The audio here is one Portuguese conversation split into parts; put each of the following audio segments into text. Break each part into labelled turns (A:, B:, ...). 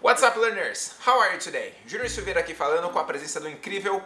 A: What's up, learners? How are you today? Júnior Silveira aqui falando com a presença do incrível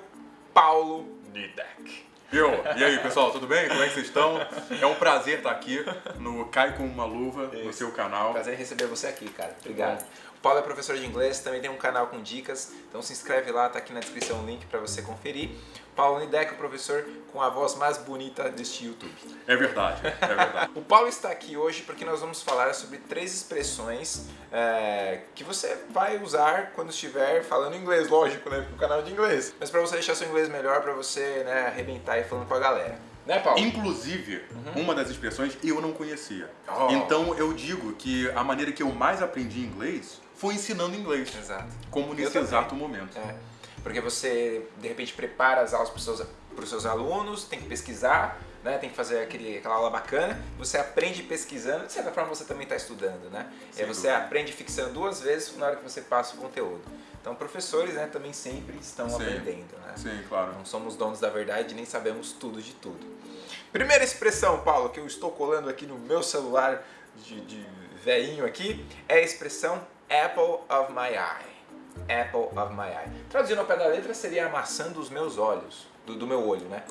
A: Paulo Nidek.
B: Eu, e aí pessoal, tudo bem? Como é que vocês estão? É um prazer estar aqui no Cai com uma Luva, no seu canal.
A: Prazer em receber você aqui, cara. Obrigado. O Paulo é professor de inglês, também tem um canal com dicas, então se inscreve lá, tá aqui na descrição o link para você conferir. Paulo Nidek, o professor com a voz mais bonita deste YouTube.
B: É verdade, é verdade.
A: o Paulo está aqui hoje porque nós vamos falar sobre três expressões é, que você vai usar quando estiver falando inglês, lógico, né? No canal de inglês. Mas para você deixar seu inglês melhor, para você né, arrebentar e falando com a galera. Né, Paulo?
B: Inclusive, uhum. uma das expressões eu não conhecia. Oh. Então eu digo que a maneira que eu mais aprendi inglês foi ensinando inglês.
A: Exato.
B: Como nesse exato momento.
A: É. Porque você, de repente, prepara as aulas para os seus, seus alunos, tem que pesquisar, né? tem que fazer aquele, aquela aula bacana, você aprende pesquisando, de certa forma você também está estudando, né? Sem e aí você dúvida. aprende fixando duas vezes na hora que você passa o conteúdo. Então professores né, também sempre estão Sim. aprendendo, né?
B: Sim, claro.
A: Não somos donos da verdade nem sabemos tudo de tudo. Primeira expressão, Paulo, que eu estou colando aqui no meu celular de, de veinho aqui, é a expressão apple of my eye. Apple of my eye. Traduzindo ao pé da letra seria a maçã dos meus olhos, do, do meu olho, né?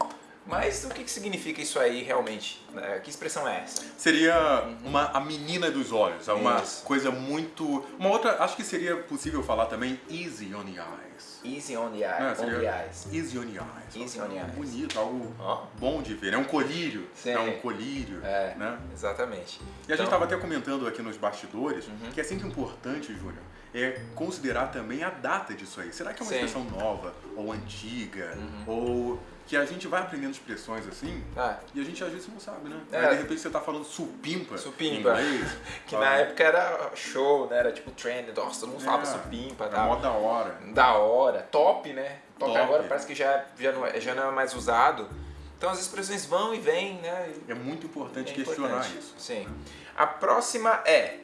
A: Mas o que, que significa isso aí realmente? Né? Que expressão é essa?
B: Seria uma, a menina dos olhos, é uma isso. coisa muito... Uma outra, acho que seria possível falar também easy on the eyes.
A: Easy on the, eye, é, on the eyes.
B: Easy on the eyes.
A: Easy on the eyes.
B: Bonito, algo oh. bom de ver. É um colírio. Sim. É um colírio.
A: É,
B: né?
A: exatamente.
B: E então... a gente estava até comentando aqui nos bastidores uhum. que é sempre importante, Júnior, é considerar também a data disso aí. Será que é uma Sim. expressão nova ou antiga? Uhum. Ou que a gente vai aprendendo expressões assim ah. e a gente às vezes não sabe, né? É. Aí de repente você tá falando supimpa,
A: supimpa. que na época era show, né? Era tipo trend, nossa, todo mundo é. falava supimpa.
B: É mó da hora.
A: Da hora. Top, né? Top, Top. agora parece que já, já, não é, já não é mais usado. Então as expressões vão e vêm, né?
B: É muito importante é questionar importante. isso.
A: Sim. A próxima é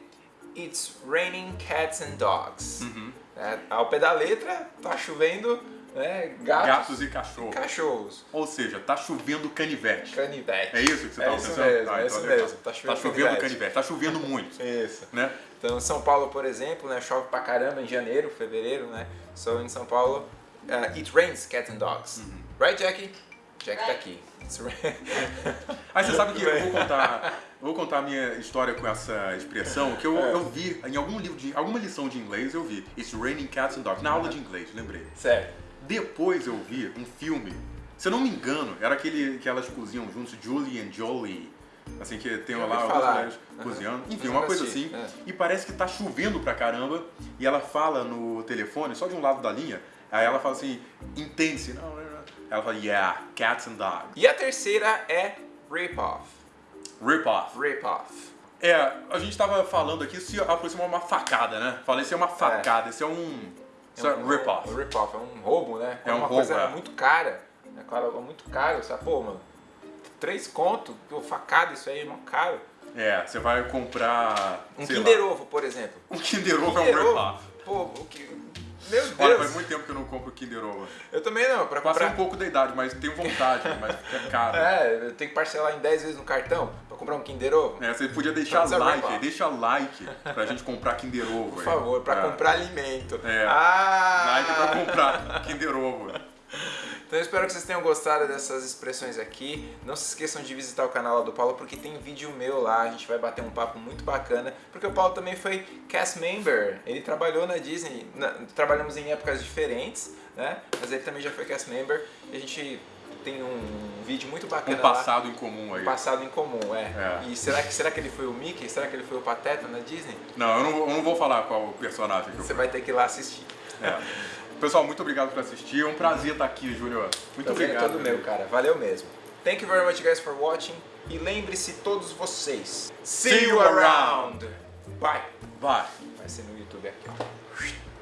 A: It's raining cats and dogs. Uhum. É, ao pé da letra, tá chovendo né, gatos,
B: gatos e cachorros.
A: cachorros.
B: Ou seja, tá chovendo canivete.
A: Canivete.
B: É isso que você
A: é
B: tá
A: isso
B: pensando?
A: Mesmo,
B: ah,
A: é
B: então
A: isso mesmo. Tá chovendo,
B: tá chovendo canivete. canivete. Tá chovendo muito.
A: isso.
B: Né?
A: Então, São Paulo, por exemplo, né, chove pra caramba em janeiro, fevereiro, né? So, em São Paulo, uh, it rains cats and dogs. Uhum. Right, Jackie? Jack tá aqui.
B: Aí você sabe que eu vou contar, vou contar a minha história com essa expressão, que eu, é. eu vi em algum livro de alguma lição de inglês, eu vi It's raining cats and dogs, na aula de inglês, lembrei.
A: Sério.
B: Depois eu vi um filme, se eu não me engano, era aquele que elas cozinham juntos, Julie and Jolie. Assim, que tem lá algumas mulheres cozinhando. Enfim, uma coisa assim. É. E parece que tá chovendo pra caramba. E ela fala no telefone, só de um lado da linha. Aí ela fala assim, intense. Não, ela fala, yeah, cats and dogs.
A: E a terceira é rip-off.
B: Rip-off.
A: Rip-off.
B: É, a gente tava falando aqui se aproximar uma facada, né? Falei, isso é uma facada, isso é um isso é, um rip-off.
A: Um rip-off, é um roubo, né?
B: É, é uma
A: roubo,
B: coisa
A: é. muito cara. É claro, é muito caro. Você pô, mano, três conto, facada, isso aí é muito caro.
B: É, você vai comprar.
A: Um Kinder lá. Ovo, por exemplo.
B: Um Kinder Ovo é um rip-off.
A: Pô, o que. Meu Deus!
B: Olha, faz muito tempo que eu não compro Kinder Ovo.
A: Eu também não. Pra
B: Passei comprar... um pouco da idade, mas tenho vontade, mas é caro.
A: É, eu tenho que parcelar em 10 vezes no cartão comprar um Kinder Ovo.
B: É, você podia deixar like aí, deixa like pra gente comprar Kinder Ovo.
A: Por favor, pra é. comprar alimento.
B: É. Ah! Like pra comprar Kinder Ovo.
A: Então eu espero que vocês tenham gostado dessas expressões aqui. Não se esqueçam de visitar o canal do Paulo porque tem vídeo meu lá, a gente vai bater um papo muito bacana. Porque o Paulo também foi cast member, ele trabalhou na Disney, na, trabalhamos em épocas diferentes, né? Mas ele também já foi cast member e a gente tem um vídeo muito bacana
B: Um passado
A: lá.
B: em comum aí.
A: Um passado em comum, é. é. E será que, será que ele foi o Mickey? Será que ele foi o Pateta na Disney?
B: Não, eu não, eu não vou falar qual personagem
A: Você vai ter que ir lá assistir.
B: É. Pessoal, muito obrigado por assistir. É um prazer estar aqui, Júnior. Muito obrigado.
A: É todo meu, cara. Valeu mesmo. Thank you very much, guys, for watching. E lembre-se, todos vocês,
B: see you around.
A: Bye.
B: Bye.
A: Vai ser no YouTube aqui, ó.